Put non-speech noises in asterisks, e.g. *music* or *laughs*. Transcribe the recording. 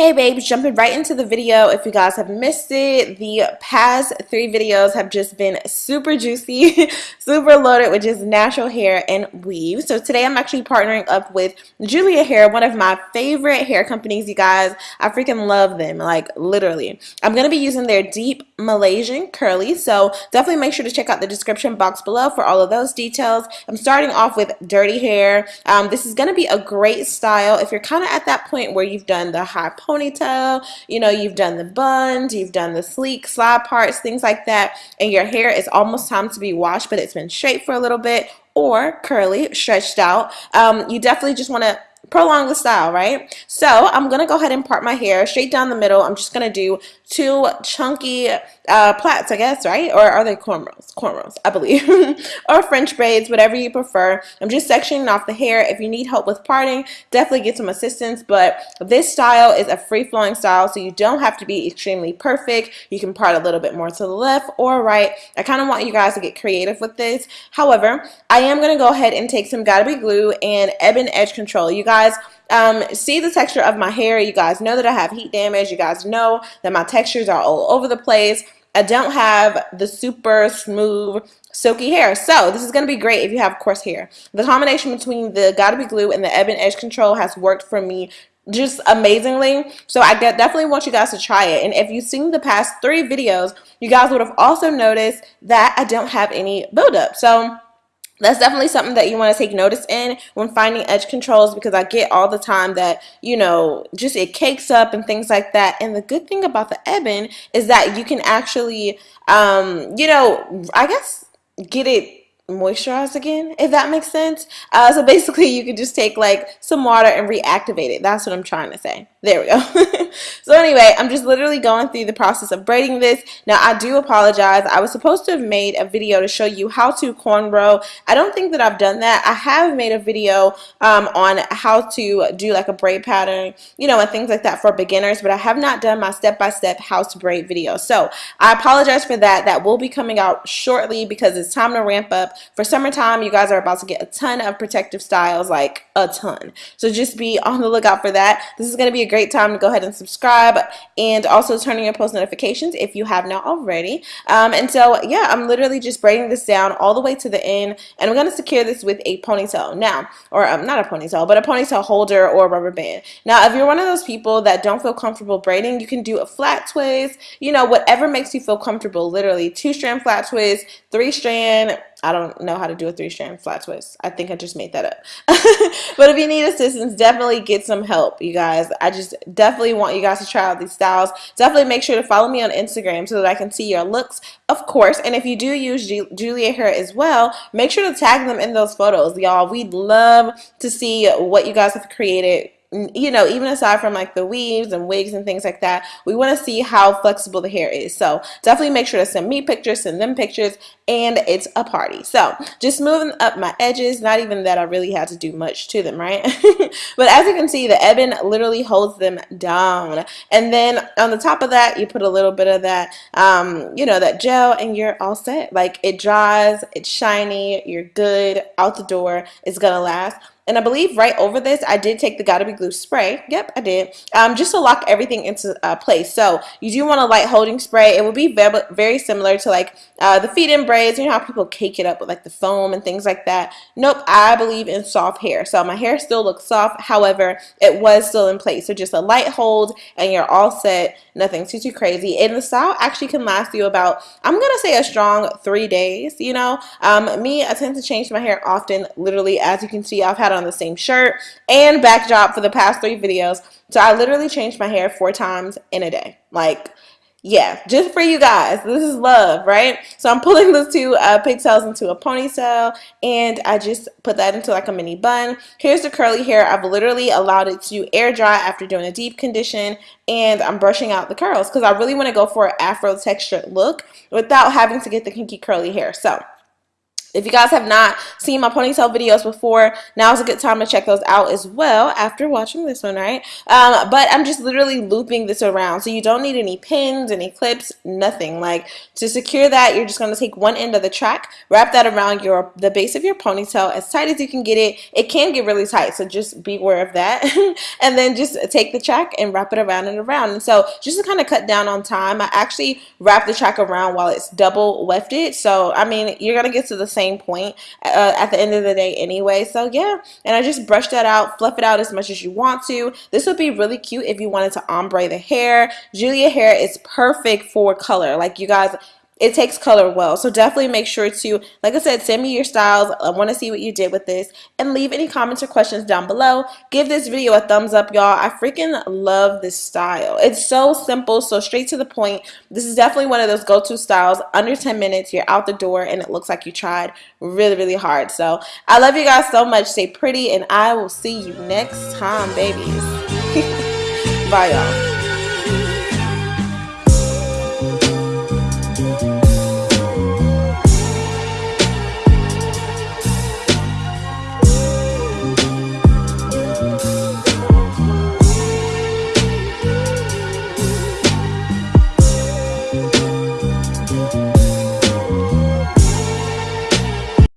Hey babes, jumping right into the video. If you guys have missed it, the past three videos have just been super juicy, *laughs* super loaded with just natural hair and weave. So today I'm actually partnering up with Julia Hair, one of my favorite hair companies, you guys. I freaking love them, like literally. I'm going to be using their deep Malaysian curly, so definitely make sure to check out the description box below for all of those details. I'm starting off with dirty hair. Um, this is going to be a great style if you're kind of at that point where you've done the high ponytail, you know, you've done the buns, you've done the sleek slide parts, things like that, and your hair is almost time to be washed, but it's been straight for a little bit or curly, stretched out, um, you definitely just want to prolong the style, right? So I'm going to go ahead and part my hair straight down the middle. I'm just going to do two chunky uh, plaits, I guess, right? Or are they cornrows? Cornrows, I believe. *laughs* or French braids, whatever you prefer. I'm just sectioning off the hair. If you need help with parting, definitely get some assistance. But this style is a free-flowing style, so you don't have to be extremely perfect. You can part a little bit more to the left or right. I kind of want you guys to get creative with this. However, I am going to go ahead and take some Got2b Glue and Ebin Edge Control. You guys, um, see the texture of my hair. You guys know that I have heat damage. You guys know that my textures are all over the place. I don't have the super smooth silky hair. So this is going to be great if you have coarse hair. The combination between the Got2b Glue and the Ebin Edge Control has worked for me just amazingly. So I definitely want you guys to try it. And if you've seen the past three videos, you guys would have also noticed that I don't have any buildup. So that's definitely something that you want to take notice in when finding edge controls because I get all the time that, you know, just it cakes up and things like that. And the good thing about the Ebin is that you can actually, um, you know, I guess get it moisturized again if that makes sense. Uh, so basically you can just take like some water and reactivate it. That's what I'm trying to say there we go. *laughs* So anyway I'm just literally going through the process of braiding this. Now I do apologize. I was supposed to have made a video to show you how to cornrow. I don't think that I've done that. I have made a video um, on how to do like a braid pattern you know and things like that for beginners but I have not done my step-by-step -step how to braid video. So I apologize for that. That will be coming out shortly because it's time to ramp up. For summertime, you guys are about to get a ton of protective styles, like a ton. So just be on the lookout for that. This is going to be a great time to go ahead and subscribe and also turn on your post notifications if you have not already. Um, and so, yeah, I'm literally just braiding this down all the way to the end, and I'm going to secure this with a ponytail. Now, or um, not a ponytail, but a ponytail holder or rubber band. Now, if you're one of those people that don't feel comfortable braiding, you can do a flat twist, you know, whatever makes you feel comfortable, literally two strand flat twist, three strand I don't know how to do a three strand flat twist. I think I just made that up. *laughs* but if you need assistance, definitely get some help, you guys. I just definitely want you guys to try out these styles. Definitely make sure to follow me on Instagram so that I can see your looks, of course. And if you do use G Julia hair as well, make sure to tag them in those photos, y'all. We'd love to see what you guys have created you know, even aside from like the weaves and wigs and things like that, we want to see how flexible the hair is. So definitely make sure to send me pictures, send them pictures, and it's a party. So just moving up my edges, not even that I really had to do much to them, right? *laughs* but as you can see, the Ebin literally holds them down. And then on the top of that, you put a little bit of that, um, you know, that gel and you're all set. Like it dries, it's shiny, you're good, out the door, it's gonna last. And I believe right over this, I did take the Got2b Glue spray. Yep, I did. Um, just to lock everything into uh, place. So you do want a light holding spray. It will be very, similar to like uh, the feed-in braids. You know how people cake it up with like the foam and things like that. Nope, I believe in soft hair. So my hair still looks soft. However, it was still in place. So just a light hold and you're all set. Nothing too, too crazy. And the style actually can last you about, I'm going to say a strong three days, you know. Um, me, I tend to change my hair often. Literally, as you can see, I've had on the same shirt and backdrop for the past three videos. So I literally changed my hair four times in a day. Like, yeah, just for you guys. This is love, right? So I'm pulling those two uh, pigtails into a ponytail and I just put that into like a mini bun. Here's the curly hair. I've literally allowed it to air dry after doing a deep condition and I'm brushing out the curls because I really want to go for an afro textured look without having to get the kinky curly hair. So If you guys have not seen my ponytail videos before, now is a good time to check those out as well after watching this one, right? Um, but I'm just literally looping this around. So you don't need any pins, any clips, nothing. Like to secure that, you're just going to take one end of the track, wrap that around your the base of your ponytail as tight as you can get it. It can get really tight, so just be aware of that. *laughs* and then just take the track and wrap it around and around. And so just to kind of cut down on time, I actually wrap the track around while it's double wefted. So, I mean, you're going to get to the same same point uh, at the end of the day anyway. So yeah, and I just brush that out, fluff it out as much as you want to. This would be really cute if you wanted to ombre the hair. Julia hair is perfect for color. Like you guys, it takes color well. So definitely make sure to, like I said, send me your styles. I want to see what you did with this and leave any comments or questions down below. Give this video a thumbs up, y'all. I freaking love this style. It's so simple, so straight to the point. This is definitely one of those go-to styles. Under 10 minutes, you're out the door and it looks like you tried really, really hard. So I love you guys so much. Stay pretty and I will see you next time, babies. *laughs* Bye, y'all.